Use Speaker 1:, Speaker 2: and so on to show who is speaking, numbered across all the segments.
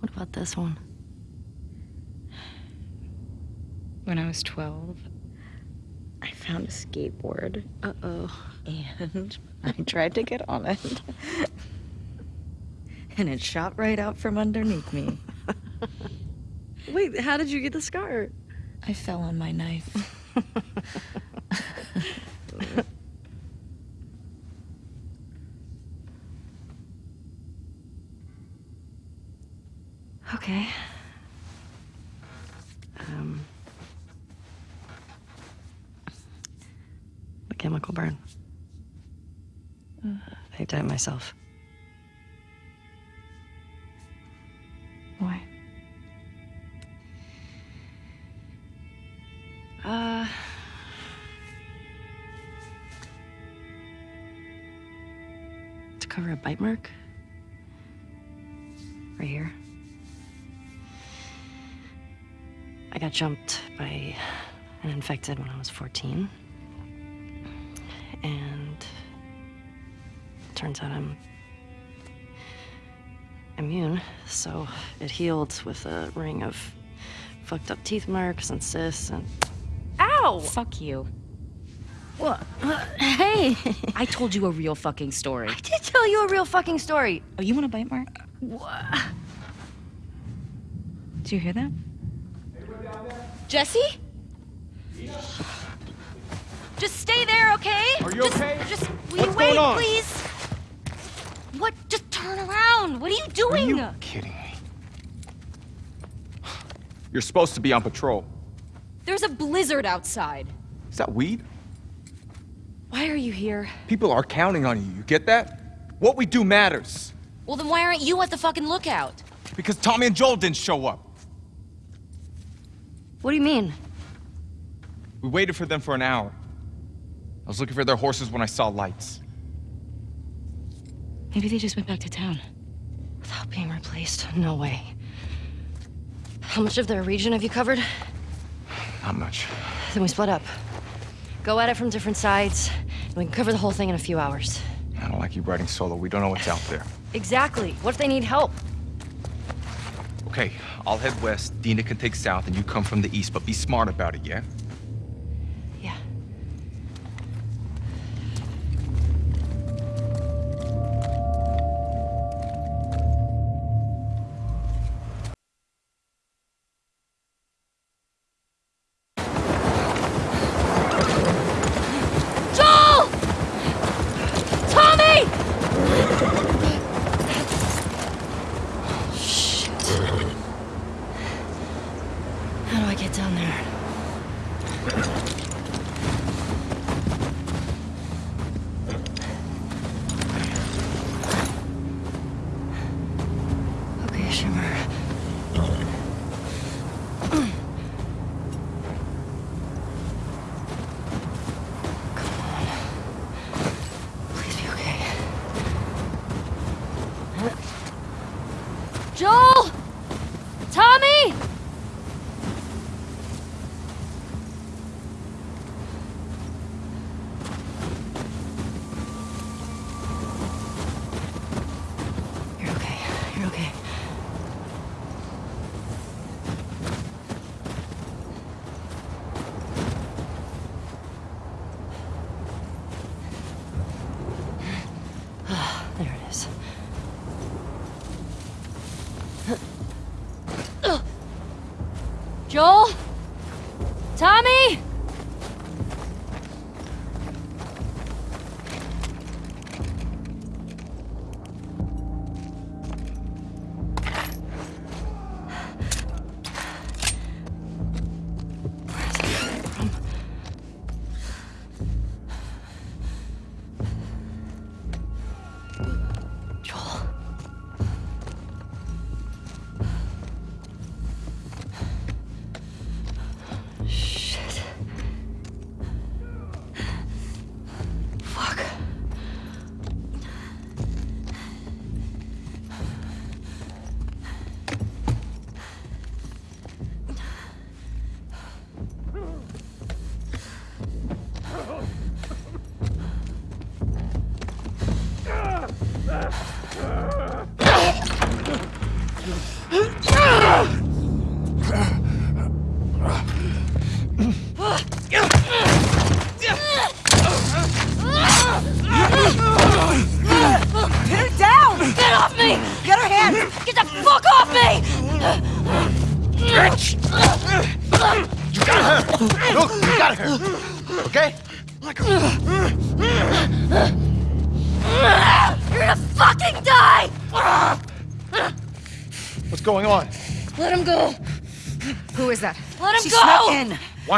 Speaker 1: What about this one?
Speaker 2: When I was 12,
Speaker 1: I found a skateboard.
Speaker 2: uh oh.
Speaker 1: And I tried to get on it. and it shot right out from underneath me. Wait, how did you get the scar?
Speaker 2: I fell on my knife.
Speaker 1: Okay. Um. The chemical burn. I did it myself.
Speaker 2: Why?
Speaker 1: Uh. To cover a bite mark. Right here. I got jumped by an infected when I was 14. And turns out I'm immune, so it healed with a ring of fucked up teeth marks and cysts and. Ow!
Speaker 2: Fuck you.
Speaker 1: What? Hey!
Speaker 2: I told you a real fucking story.
Speaker 1: I did tell you a real fucking story.
Speaker 2: Oh, you want a bite mark?
Speaker 1: What?
Speaker 2: Did you hear that? Jesse?
Speaker 1: Just stay there, okay?
Speaker 3: Are you
Speaker 1: just,
Speaker 3: okay?
Speaker 1: Just will
Speaker 3: What's
Speaker 1: you wait,
Speaker 3: going on?
Speaker 1: please? What? Just turn around. What are you
Speaker 3: Are
Speaker 1: doing?
Speaker 3: you kidding me? You're supposed to be on patrol.
Speaker 2: There's a blizzard outside.
Speaker 3: Is that weed?
Speaker 1: Why are you here?
Speaker 3: People are counting on you. You get that? What we do matters.
Speaker 2: Well, then why aren't you at the fucking lookout?
Speaker 3: Because Tommy and Joel didn't show up.
Speaker 1: What do you mean?
Speaker 3: We waited for them for an hour. I was looking for their horses when I saw lights.
Speaker 2: Maybe they just went back to town.
Speaker 1: Without being replaced? No way. How much of their region have you covered?
Speaker 3: Not much.
Speaker 1: Then we split up. Go at it from different sides, and we can cover the whole thing in a few hours.
Speaker 3: I don't like you riding solo. We don't know what's out there.
Speaker 1: Exactly. What if they need help?
Speaker 3: Okay, I'll head west. Dina can take south, and you come from the east, but be smart about it, yeah?
Speaker 1: Yeah.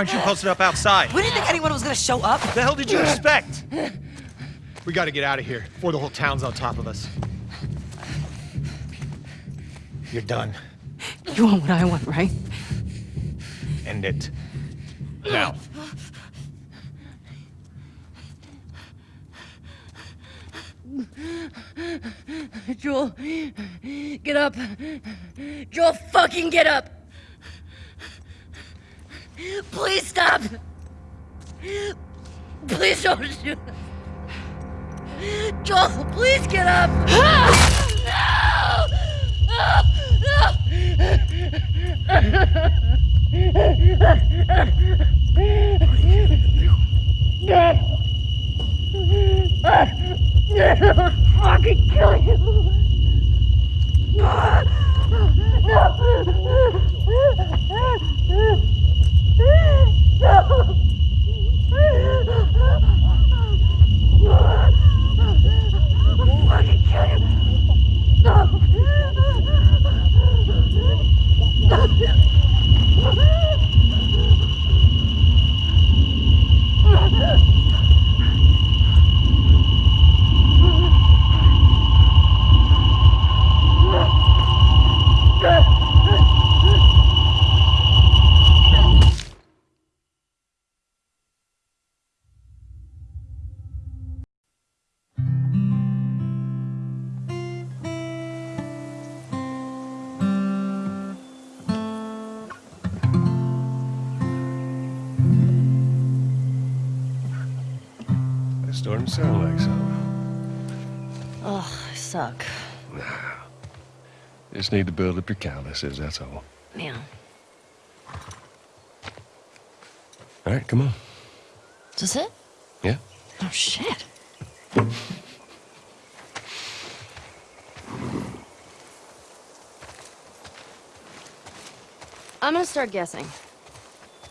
Speaker 4: Aren't you posted up outside?
Speaker 5: We didn't think anyone was gonna show up.
Speaker 4: What the hell did you expect? We gotta get out of here before the whole town's on top of us. You're done.
Speaker 5: You want what I want, right?
Speaker 4: End it. Now.
Speaker 2: Joel, get up. Joel, fucking get up. Please stop. Please don't shoot. Joel, please get up. No! No! Fucking kill you. Fucking kill you.
Speaker 6: It's Just need to build up your calluses, that's all.
Speaker 1: Yeah.
Speaker 6: All right, come on.
Speaker 1: Is this it?
Speaker 6: Yeah?
Speaker 1: Oh, shit. I'm gonna start guessing.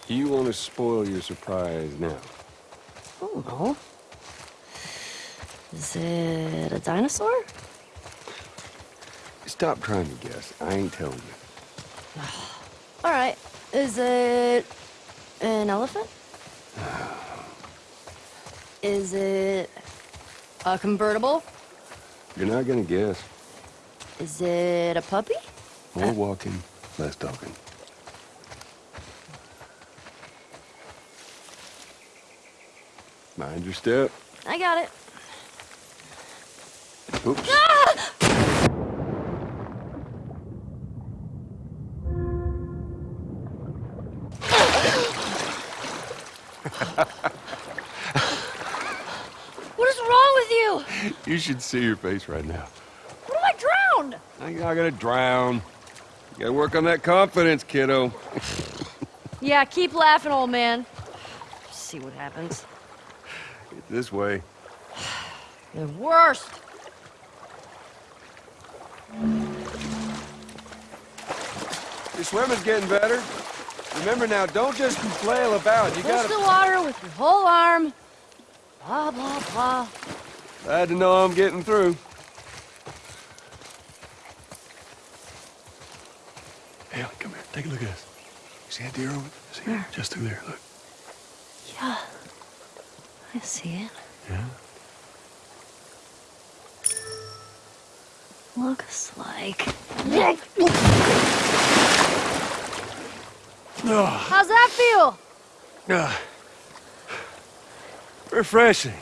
Speaker 6: You want to spoil your surprise now?
Speaker 1: Oh, no. Is it a dinosaur?
Speaker 6: Stop trying to guess. I ain't telling you.
Speaker 1: All right. Is it an elephant? Is it a convertible?
Speaker 6: You're not gonna guess.
Speaker 1: Is it a puppy?
Speaker 6: More uh. walking, less talking. Mind your step.
Speaker 1: I got it.
Speaker 6: Oops.
Speaker 1: Ah! You?
Speaker 6: Should see your face right now.
Speaker 1: What if I drowned?
Speaker 6: I'm not gonna drown. You gotta work on that confidence, kiddo.
Speaker 1: Yeah, keep laughing, old man. See what happens.
Speaker 6: This way.
Speaker 1: The worst.
Speaker 6: Your swimming's getting better. Remember now, don't just flail about. You
Speaker 1: Push
Speaker 6: gotta.
Speaker 1: the water with your whole arm. Blah, blah, blah.
Speaker 6: Glad to know I'm getting through. Hey, come here. Take a look at this. You see that deer over See it? Just through there. Look.
Speaker 1: Yeah. I see it.
Speaker 6: Yeah.
Speaker 1: Looks like. How's that feel?
Speaker 6: ah. refreshing.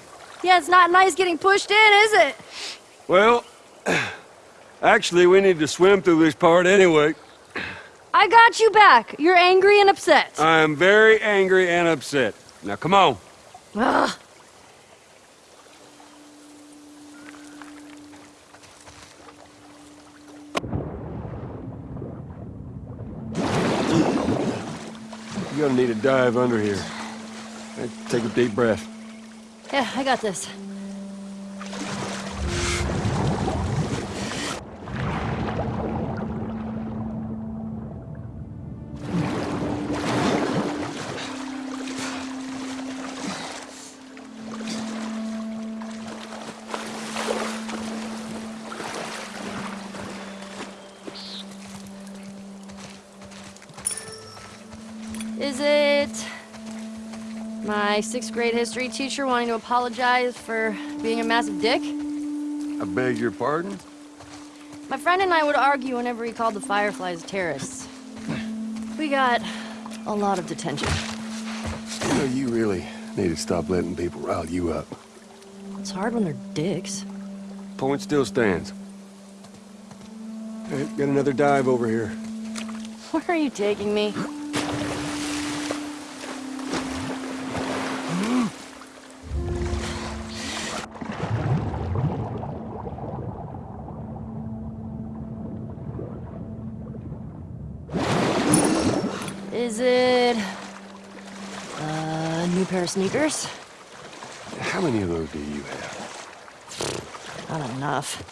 Speaker 1: Yeah, it's not nice getting pushed in, is it?
Speaker 6: Well, actually, we need to swim through this part anyway.
Speaker 1: I got you back. You're angry and upset.
Speaker 6: I am very angry and upset. Now, come on.
Speaker 1: Ugh.
Speaker 6: You're gonna need to dive under here. Take a deep breath.
Speaker 1: Yeah, I got this. My sixth grade history teacher wanting to apologize for being a massive dick?
Speaker 6: I beg your pardon?
Speaker 1: My friend and I would argue whenever he called the Fireflies terrorists. We got a lot of detention.
Speaker 6: You know, you really need to stop letting people rile you up.
Speaker 1: It's hard when they're dicks.
Speaker 6: Point still stands. Hey, got another dive over here.
Speaker 1: Where are you taking me? Is it a new pair of sneakers?
Speaker 6: How many of those do you have?
Speaker 1: Not enough.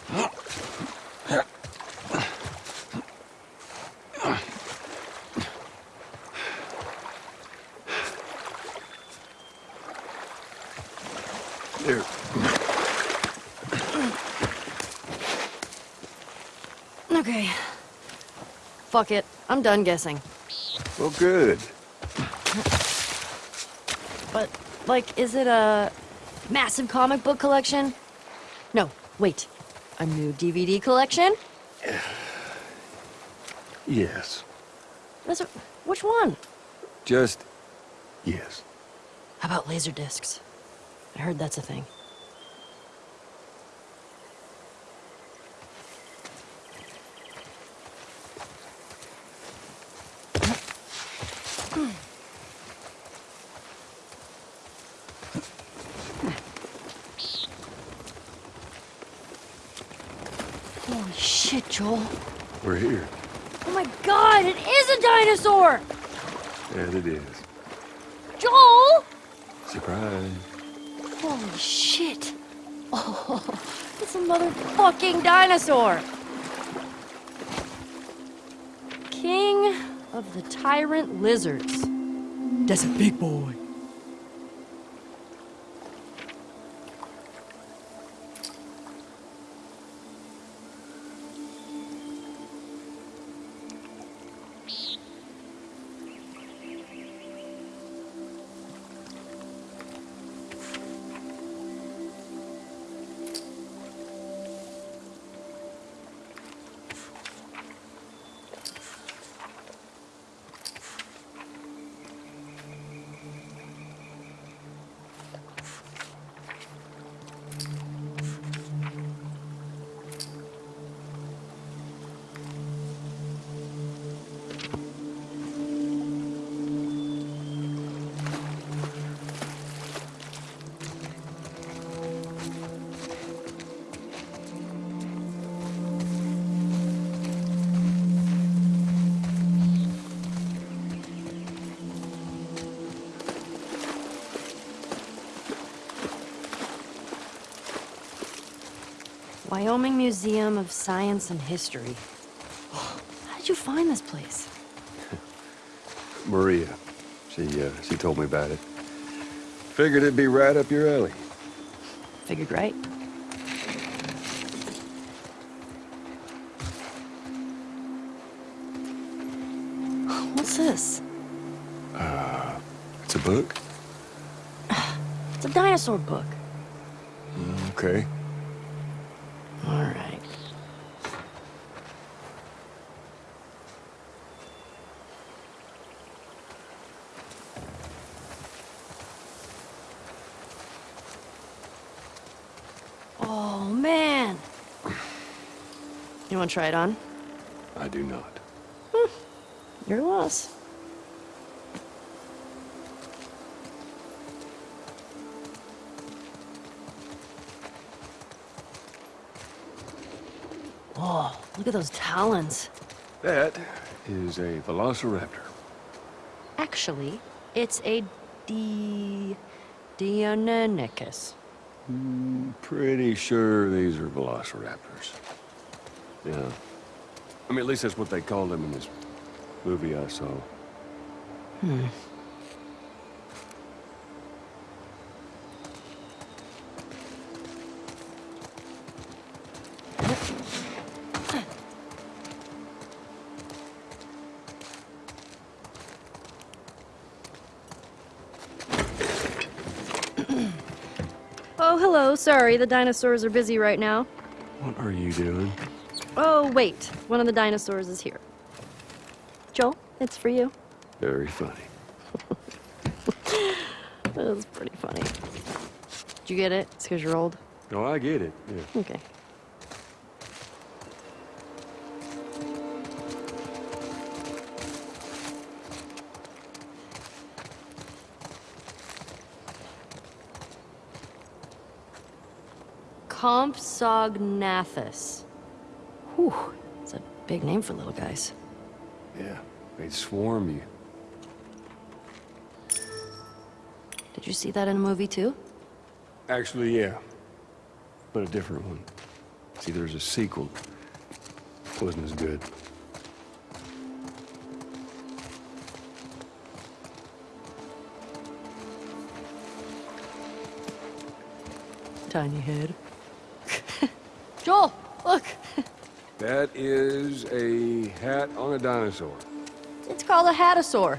Speaker 6: There.
Speaker 1: Okay. Fuck it. I'm done guessing.
Speaker 6: Well, good.
Speaker 1: But, like, is it a massive comic book collection? No, wait. A new DVD collection?
Speaker 6: Yes.
Speaker 1: That's a, which one?
Speaker 6: Just yes.
Speaker 1: How about laser discs? I heard that's a thing. Holy shit, Joel.
Speaker 6: We're here.
Speaker 1: Oh my god, it is a dinosaur!
Speaker 6: As it is.
Speaker 1: Joel!
Speaker 6: Surprise.
Speaker 1: Holy shit. Oh, it's a motherfucking dinosaur. King of the tyrant lizards. That's a big boy. Wyoming Museum of Science and History. How did you find this place?
Speaker 6: Maria. She uh, she told me about it. Figured it'd be right up your alley.
Speaker 1: Figured right. What's this?
Speaker 6: Uh, It's a book.
Speaker 1: It's a dinosaur book.
Speaker 6: Okay.
Speaker 1: All right. Oh, man. You want to try it on?
Speaker 6: I do not. Hmm.
Speaker 1: Your loss. Oh, look at those talons.
Speaker 6: That is a velociraptor.
Speaker 1: Actually, it's a D. Deinonychus.
Speaker 6: Hmm, pretty sure these are velociraptors. Yeah. I mean, at least that's what they called them in this movie I saw. Hmm.
Speaker 1: Oh, hello. Sorry, the dinosaurs are busy right now.
Speaker 6: What are you doing?
Speaker 1: Oh, wait. One of the dinosaurs is here. Joel, it's for you.
Speaker 6: Very funny.
Speaker 1: That was pretty funny. Did you get it? It's because you're old.
Speaker 6: Oh, I get it. Yeah.
Speaker 1: Okay. Compsognathus. Whew, it's a big name for little guys.
Speaker 6: Yeah. They'd swarm you.
Speaker 1: Did you see that in a movie too?
Speaker 6: Actually, yeah. But a different one. See, there's a sequel. Wasn't as good.
Speaker 1: Tiny head. Joel, look.
Speaker 6: That is a hat on a dinosaur.
Speaker 1: It's called a hatasaur.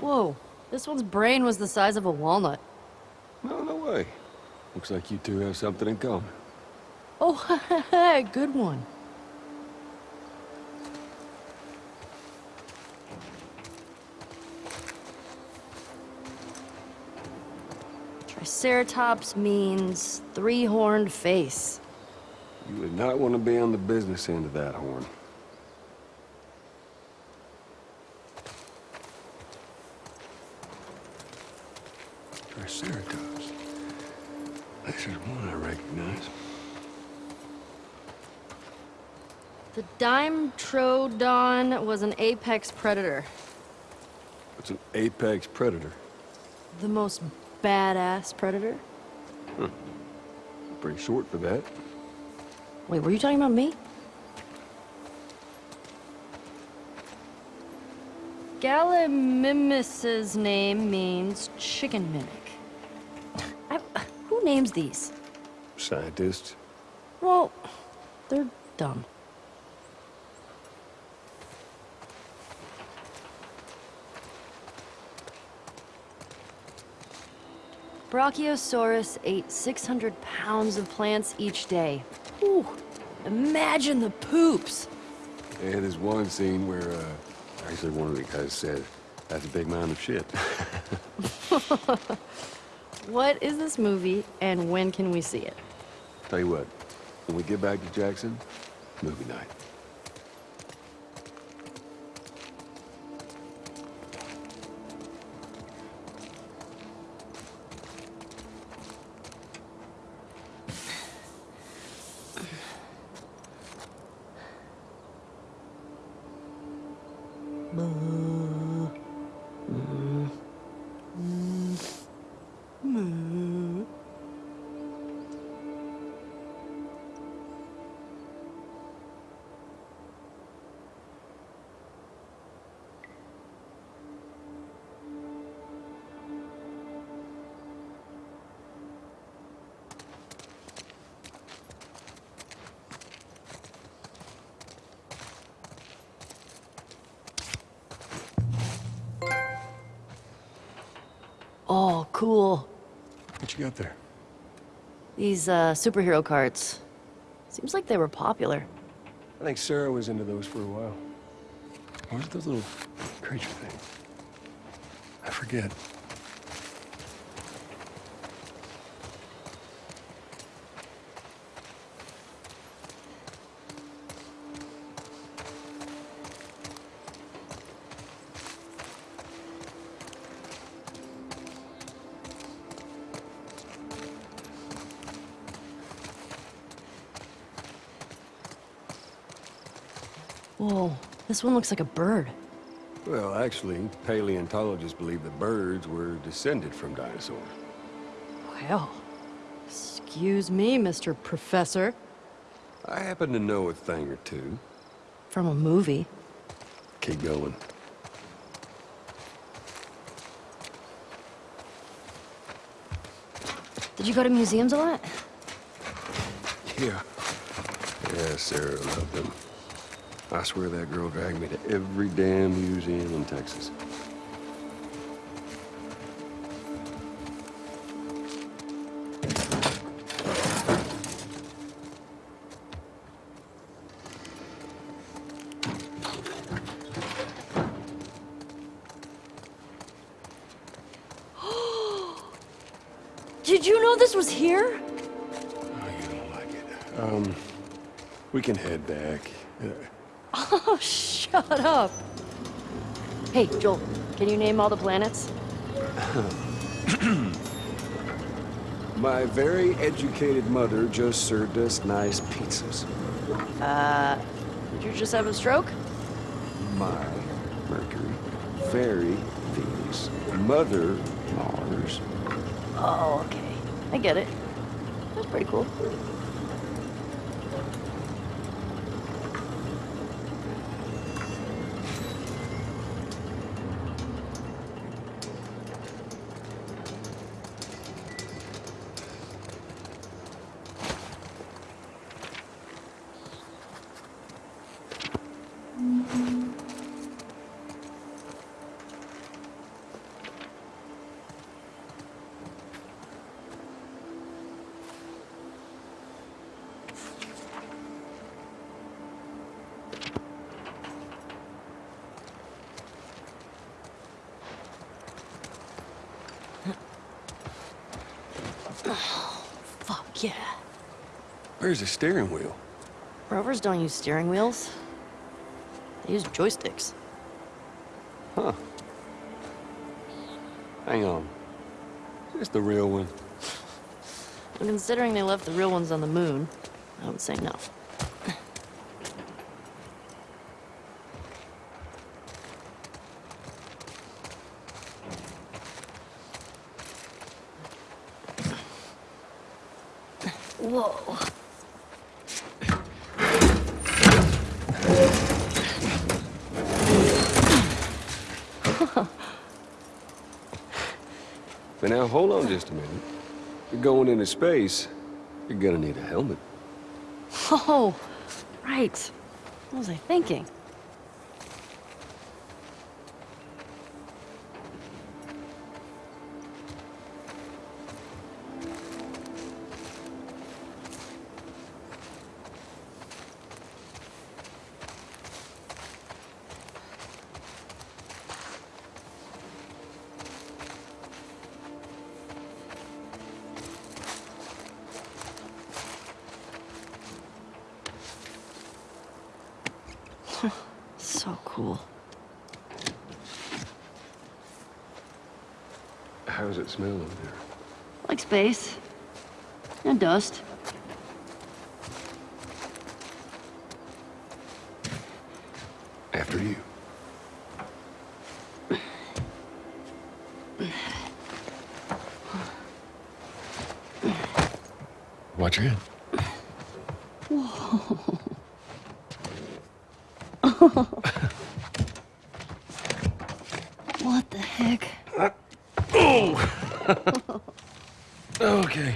Speaker 1: Whoa, this one's brain was the size of a walnut.
Speaker 6: No, no way. Looks like you two have something in common.
Speaker 1: Oh, good one. Triceratops means three-horned face.
Speaker 6: You would not want to be on the business end of that horn. Triceratops. This is one I recognize.
Speaker 1: The Dimetrodon was an apex predator.
Speaker 6: It's an apex predator.
Speaker 1: The most badass predator.
Speaker 6: Pretty short for that.
Speaker 1: Wait, were you talking about me? Gallimimus's name means chicken mimic. I, who names these?
Speaker 6: Scientists.
Speaker 1: Well, they're dumb. Brachiosaurus ate 600 pounds of plants each day. Whew, imagine the poops.
Speaker 6: And there's one scene where, uh, actually one of the guys said, that's a big mound of shit.
Speaker 1: What is this movie, and when can we see it?
Speaker 6: Tell you what, when we get back to Jackson, movie night.
Speaker 1: These, uh, superhero cards. Seems like they were popular.
Speaker 6: I think Sarah was into those for a while. What was those little creature things? I forget.
Speaker 1: This one looks like a bird.
Speaker 6: Well, actually, paleontologists believe that birds were descended from dinosaurs.
Speaker 1: Well, excuse me, Mr. Professor.
Speaker 6: I happen to know a thing or two.
Speaker 1: From a movie.
Speaker 6: Keep going.
Speaker 1: Did you go to museums a lot?
Speaker 6: Yeah. Yeah, Sarah loved them. I swear that girl dragged me to every damn museum in Texas.
Speaker 1: Did you know this was here?
Speaker 6: Oh, you don't like it. Um, we can head back. Uh,
Speaker 1: Oh, shut up. Hey, Joel, can you name all the planets?
Speaker 6: my very educated mother just served us nice pizzas.
Speaker 1: Uh, did you just have a stroke?
Speaker 6: My Mercury, fairy Venus, mother Mars.
Speaker 1: Oh, okay. I get it. That's pretty cool.
Speaker 6: Where's the steering wheel?
Speaker 1: Rovers don't use steering wheels. They use joysticks.
Speaker 6: Huh. Hang on. Is this the real one?
Speaker 1: And considering they left the real ones on the moon, I would say no. Whoa.
Speaker 6: But now, hold on just a minute. You're going into space. You're gonna need a helmet.
Speaker 1: Oh, right. What was I thinking? Space. And dust.
Speaker 6: After you. Watch your head.
Speaker 1: What the heck?
Speaker 6: Okay.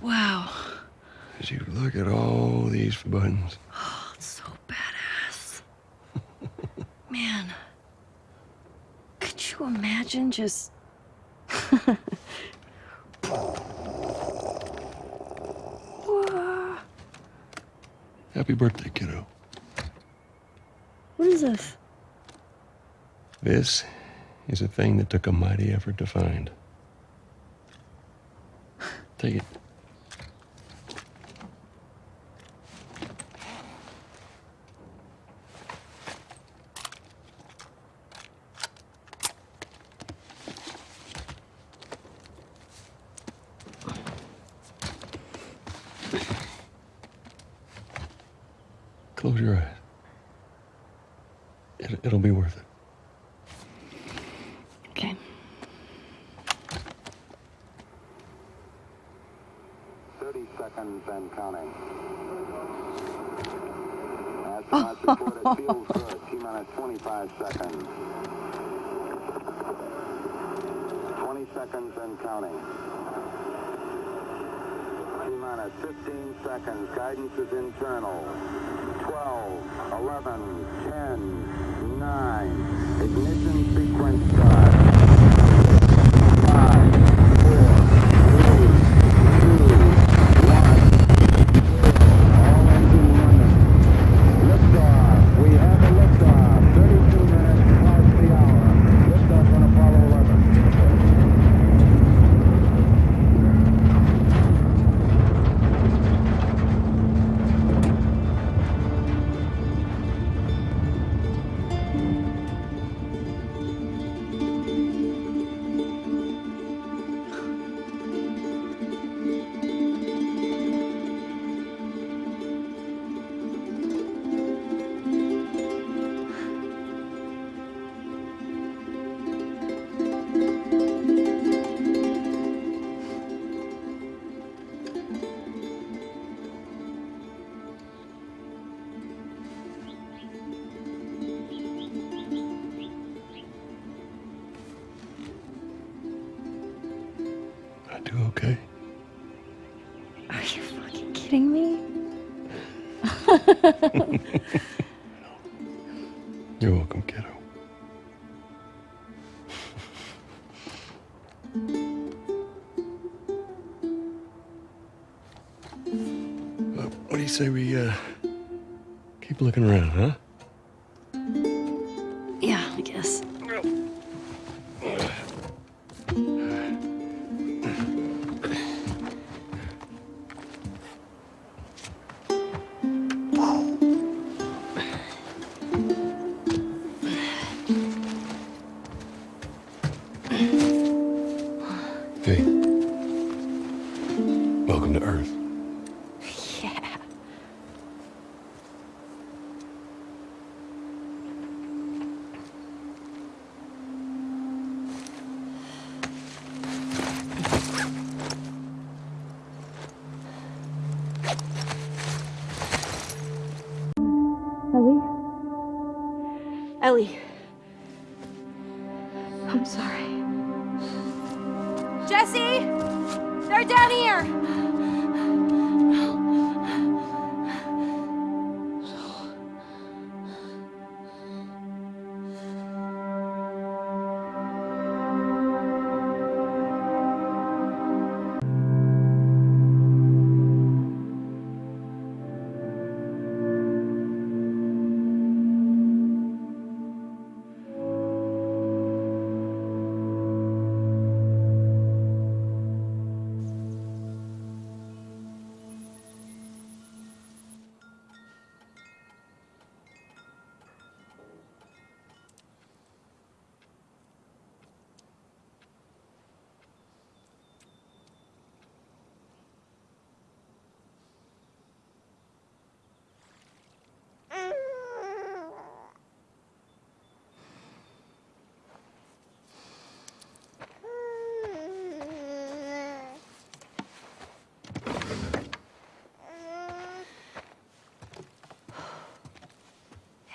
Speaker 1: Wow.
Speaker 6: As you look at all these buttons.
Speaker 1: It's so badass. Man. Could just.
Speaker 6: Happy birthday, kiddo.
Speaker 1: What is this?
Speaker 6: This is a thing that took a mighty effort to find. Take it. Close your eyes. It, it'll be worth it.
Speaker 1: Okay.
Speaker 7: Thirty seconds and counting. Astronauts report it feels good. T minus 25 seconds. 20 seconds and counting. T minus 15 seconds. Guidance is internal. 12, 11, 10, 9. Ignition sequence start.
Speaker 6: You're welcome, kiddo. What do you say we uh, keep looking around, huh?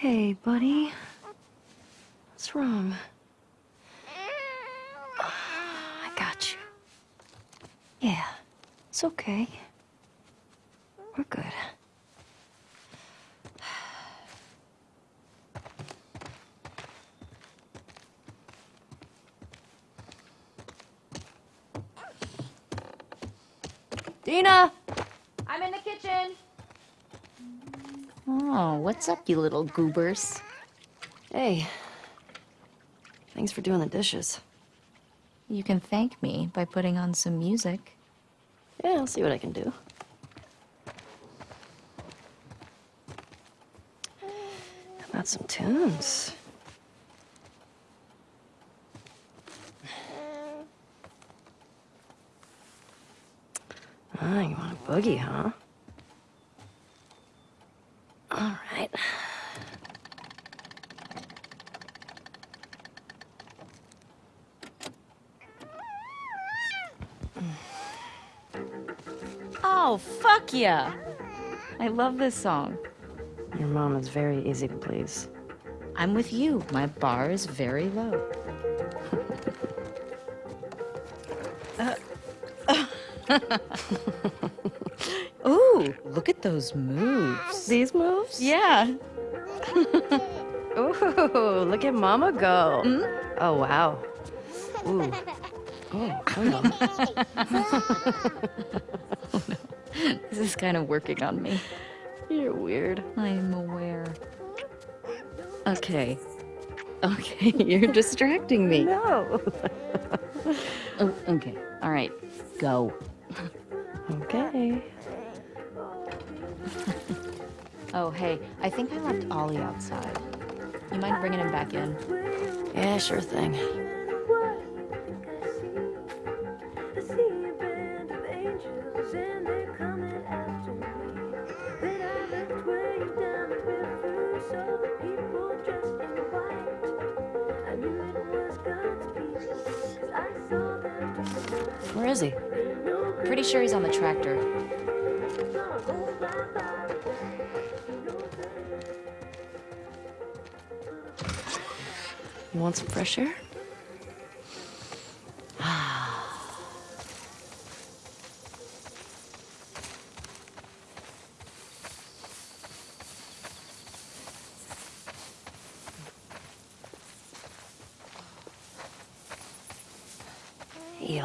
Speaker 6: Hey,
Speaker 1: buddy. What's wrong? Ah, I got you. Yeah, it's okay. We're good. Dina!
Speaker 2: I'm in the kitchen.
Speaker 8: Oh, what's up, you little goobers?
Speaker 1: Hey. Thanks for doing the dishes.
Speaker 8: You can thank me by putting on some music.
Speaker 1: Yeah, I'll see what I can do. How about some tunes? Ah, you want a boogie, huh?
Speaker 8: Yeah! I love this song.
Speaker 1: Your mom is very easy to please.
Speaker 8: I'm with you. My bar is very low. Uh, Ooh, look at those moves.
Speaker 1: These moves?
Speaker 8: Yeah.
Speaker 1: Ooh, look at Mama go. Mm-hmm. Oh, wow. Ooh. Oh, oh hello.
Speaker 8: This is kind of working on me.
Speaker 1: You're weird.
Speaker 8: I'm aware. Okay. Okay, you're distracting me.
Speaker 1: No.
Speaker 8: Oh, okay. All right. Go.
Speaker 1: Okay.
Speaker 8: Oh, hey, I think I left Ollie outside. You mind bringing him back in?
Speaker 1: Yeah, sure thing. You want some fresh air?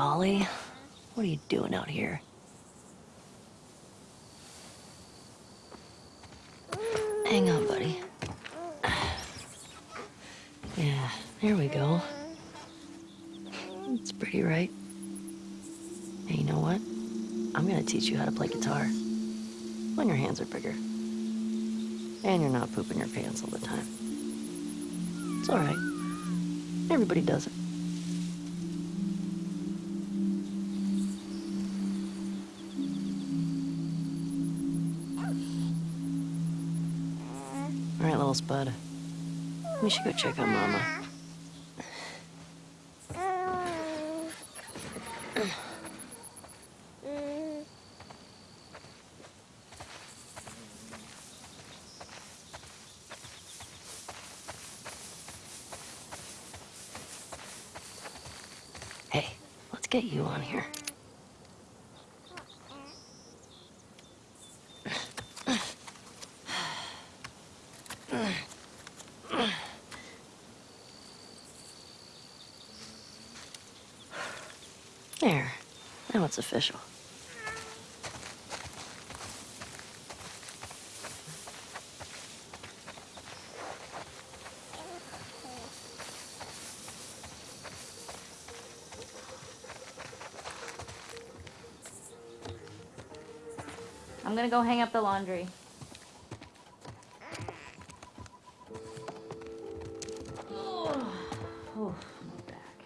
Speaker 1: Ollie, what are you doing out here? Hang on, buddy. Yeah, there we go. It's pretty, right? Hey, you know what? I'm gonna teach you how to play guitar. When your hands are bigger. And you're not pooping your pants all the time. It's alright. Everybody does it. All right, little spud. We should go check on Mama. Hey, let's get you on here. There. Now it's official.
Speaker 8: I'm gonna go hang up the laundry. Oh, oh, my back.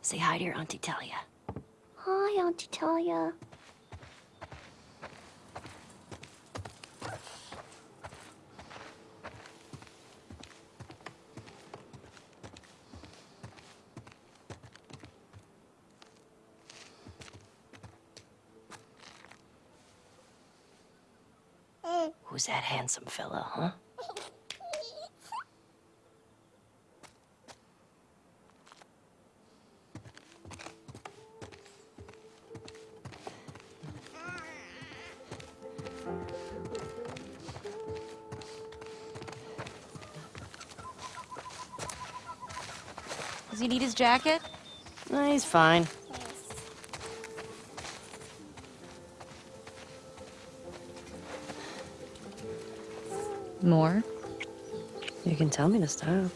Speaker 1: Say hi to your Auntie Talia.
Speaker 5: Hi, Auntie Talia.
Speaker 1: Who's that handsome fella, huh?
Speaker 8: Does he need his jacket?
Speaker 1: No, he's fine.
Speaker 8: More?
Speaker 1: You can tell me to stop.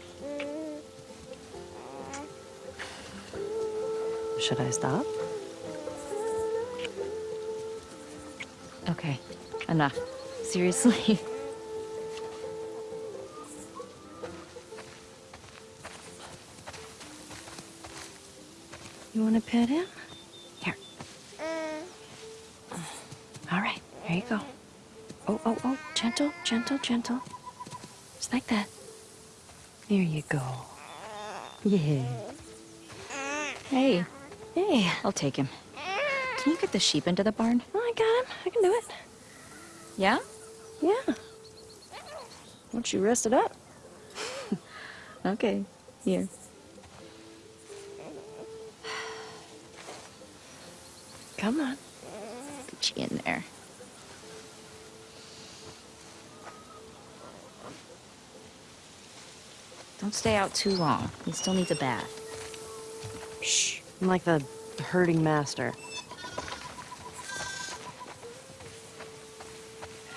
Speaker 1: Should I stop?
Speaker 8: Okay, enough. Seriously.
Speaker 1: You want to pet him? Here. Uh. All right, here you go. Oh, oh, oh, gentle, gentle, gentle. Just like that. There you go. Yeah.
Speaker 8: Hey,
Speaker 1: Hey,
Speaker 8: I'll take him. Can you get the sheep into the barn?
Speaker 1: oh, I got him. I can do it.
Speaker 8: Yeah?
Speaker 1: Yeah. Once you rest it up.
Speaker 8: Okay, here.
Speaker 1: Come on.
Speaker 8: Put you in there. Don't stay out too long. He still needs a bath.
Speaker 1: Shh. I'm like the herding master.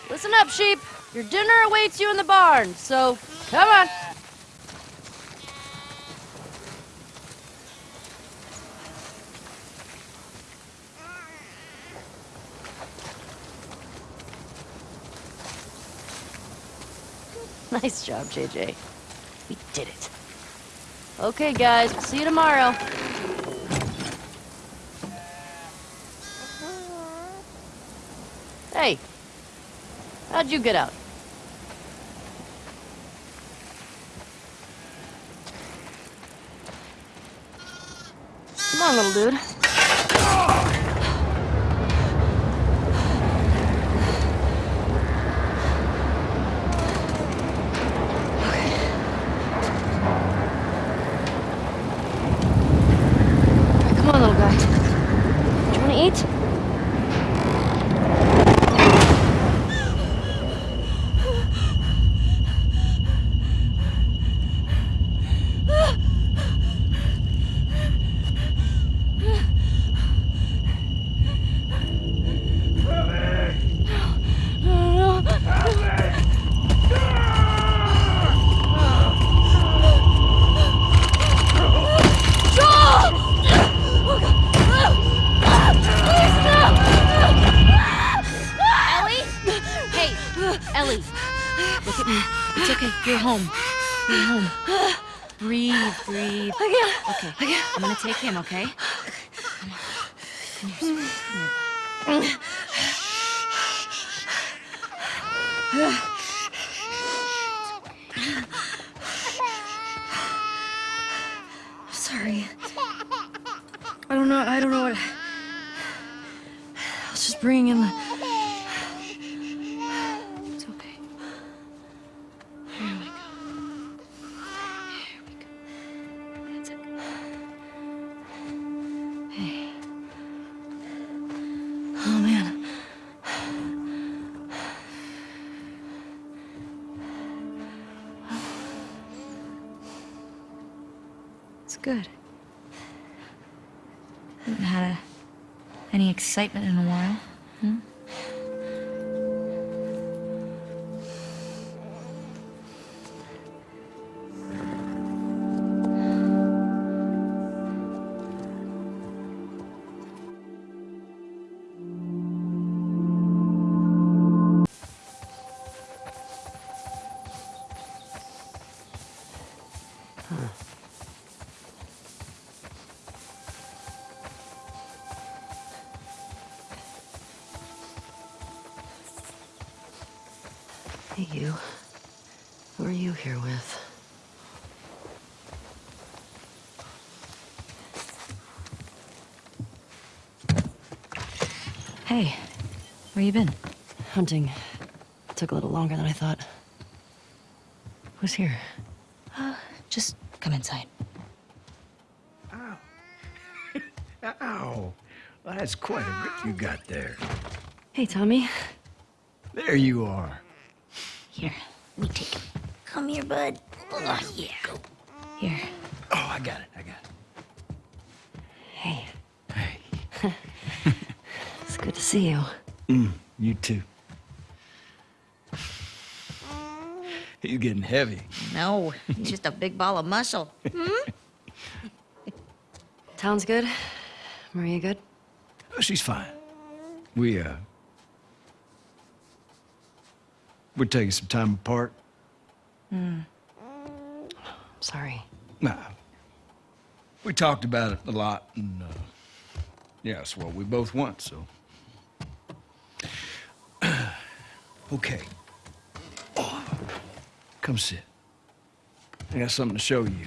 Speaker 1: Listen up, sheep. Your dinner awaits you in the barn, so come on. Nice job, JJ. Did it. Okay, guys, see you tomorrow. Hey, how'd you get out? Come on, little dude.
Speaker 8: Excitement in a while. Hmm?
Speaker 1: Here with?
Speaker 8: Hey, where you been?
Speaker 1: Hunting. Took a little longer than I thought. Who's here?
Speaker 8: Uh, just come inside.
Speaker 9: Ow. Well, that's quite a grip you got there.
Speaker 1: Hey, Tommy.
Speaker 9: There you are.
Speaker 8: Here, let me take him.
Speaker 5: Come here, bud.
Speaker 8: Oh, yeah. Go. Here.
Speaker 9: Oh, I got it. I got it.
Speaker 1: Hey,
Speaker 9: Hey,
Speaker 1: it's good to see you.
Speaker 9: Mm, you too. He's getting heavy.
Speaker 2: No, he's just a big ball of muscle. Hmm?
Speaker 1: Town's good? Maria good?
Speaker 9: Oh, she's fine. We, uh... We're taking some time apart.
Speaker 1: Sorry.
Speaker 9: Nah. We talked about it a lot, and, uh... Yeah, it's what we both want, so... okay. Oh, come sit. I got something to show you.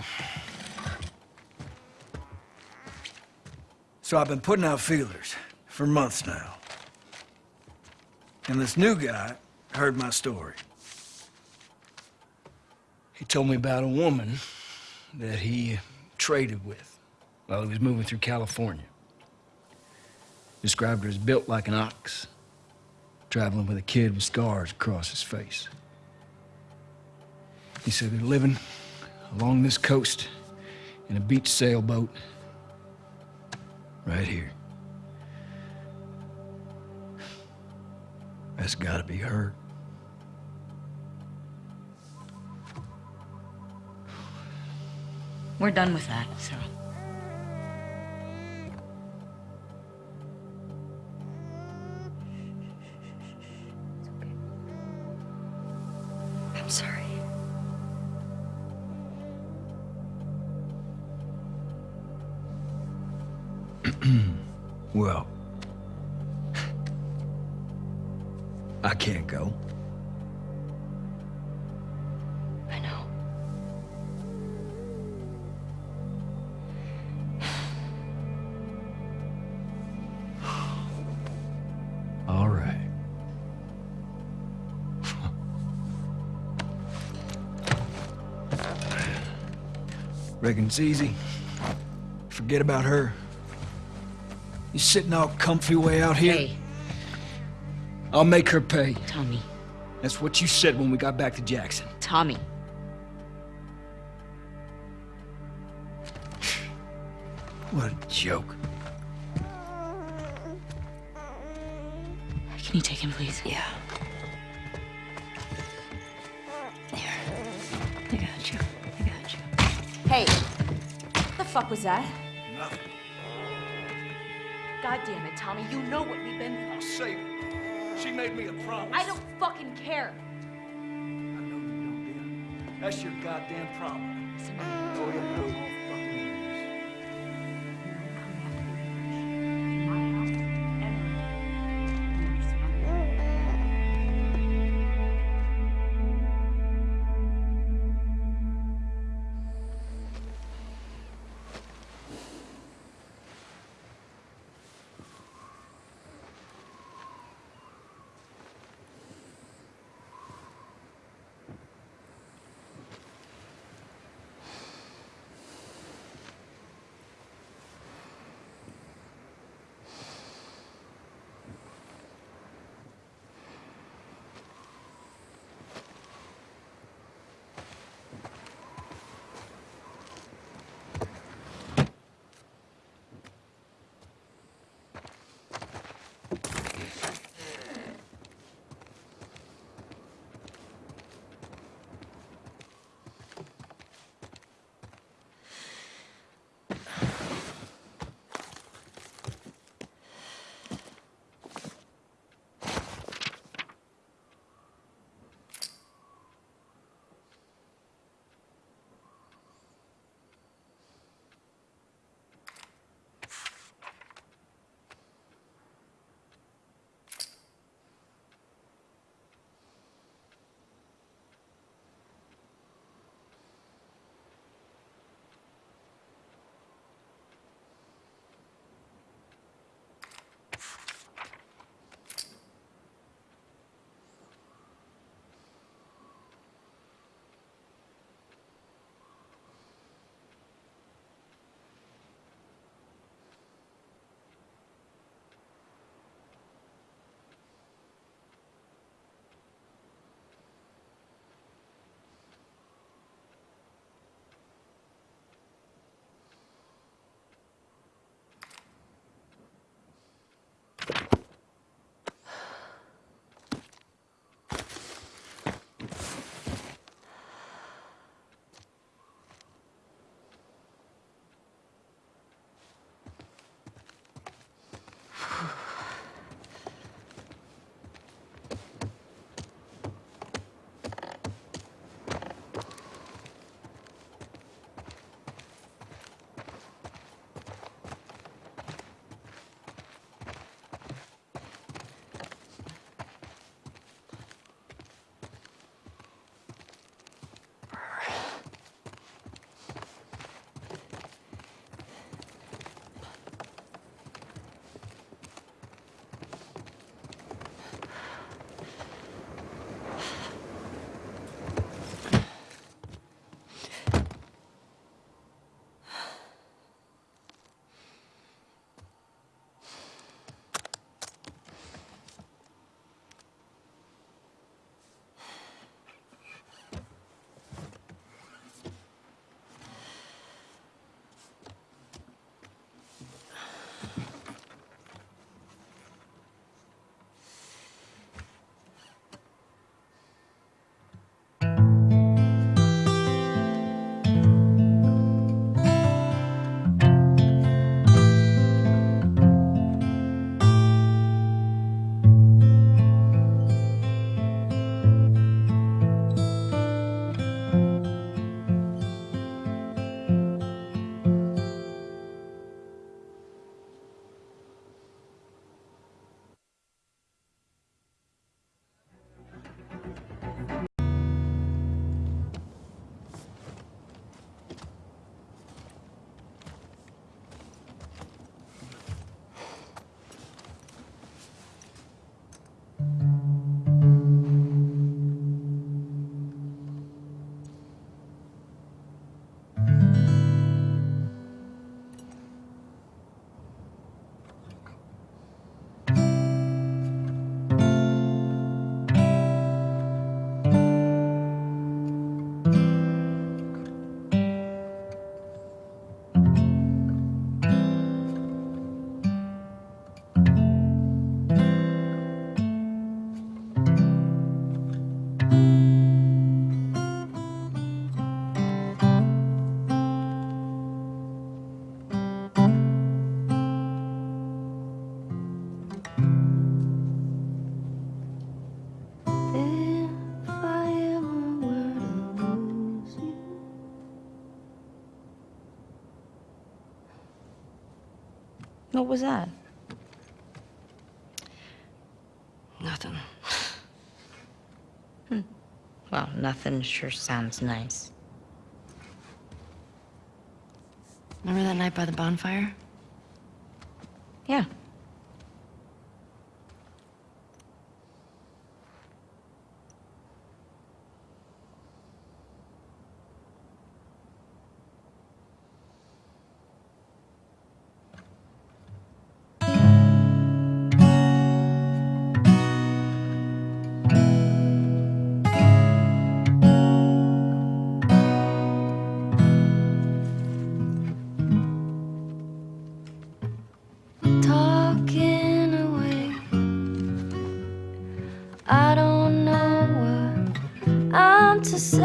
Speaker 9: So I've been putting out feelers for months now. And this new guy heard my story. He told me about a woman that he traded with while he was moving through California. Described her as built like an ox, traveling with a kid with scars across his face. He said they're living along this coast in a beach sailboat right here. That's gotta be her.
Speaker 8: We're done with that, so.
Speaker 9: Reckon it's easy. Forget about her. You sitting all comfy way out here?
Speaker 8: Hey,
Speaker 9: I'll make her pay.
Speaker 8: Tommy.
Speaker 9: That's what you said when we got back to Jackson.
Speaker 8: Tommy.
Speaker 9: What a joke.
Speaker 8: Can you take him, please?
Speaker 1: Yeah.
Speaker 8: Hey! What the fuck was that?
Speaker 9: Nothing.
Speaker 8: God damn it, Tommy. You know what we've been through.
Speaker 9: I'll save her. She made me a promise.
Speaker 8: I don't fucking care.
Speaker 9: I know you don't, dear. That's your goddamn problem. Go ハハハハ。
Speaker 8: What was that?
Speaker 10: Nothing. Hmm.
Speaker 8: Well, nothing sure sounds nice.
Speaker 10: Remember that night by the bonfire?
Speaker 1: I'm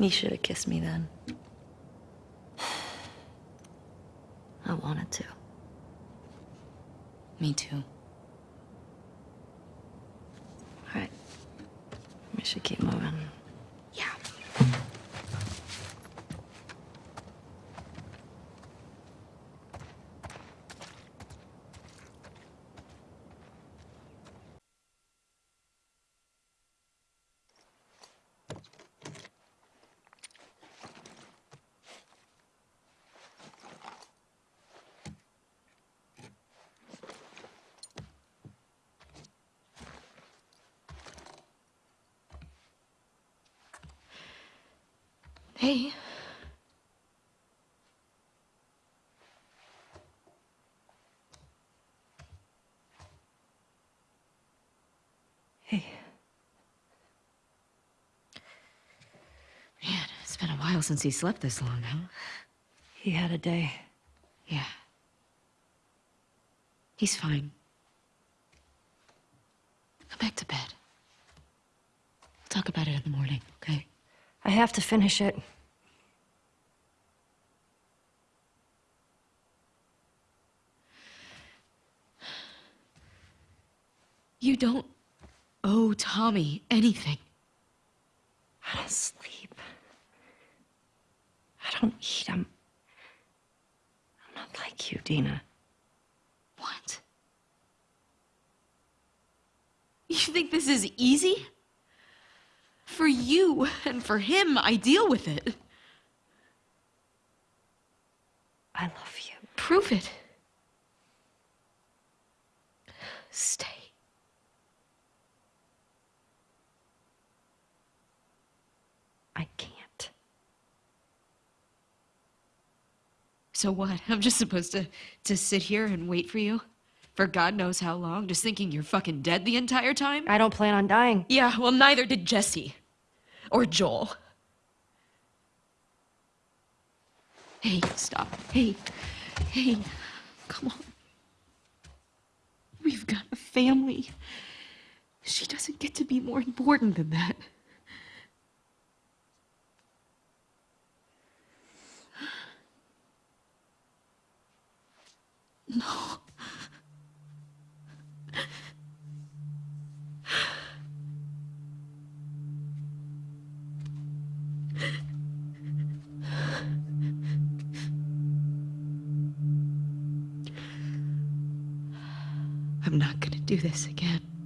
Speaker 8: You should have kissed me then.
Speaker 10: I wanted to.
Speaker 8: Me too.
Speaker 10: All right. We should keep moving.
Speaker 8: Yeah. Hey.
Speaker 10: Hey.
Speaker 8: Man, it's been a while since he slept this long, huh?
Speaker 10: He had a day.
Speaker 8: Yeah. He's fine. Go back to bed. We'll talk about it in the morning, okay?
Speaker 10: I have to finish it.
Speaker 8: You don't owe Tommy anything.
Speaker 10: I don't sleep. I don't eat. I'm. I'm not like you, Dina.
Speaker 8: What? You think this is easy? For you and for him, I deal with it.
Speaker 10: I love you.
Speaker 8: Prove it. Stay.
Speaker 10: I can't.
Speaker 1: So what? I'm just supposed to to sit here and wait for you? For God knows how long, just thinking you're fucking dead the entire time?
Speaker 11: I don't plan on dying.
Speaker 1: Yeah, well neither did Jesse. Or Joel. Hey, stop. Hey. Hey. Come on. We've got a family. She doesn't get to be more important than that. No. I'm not gonna do this again.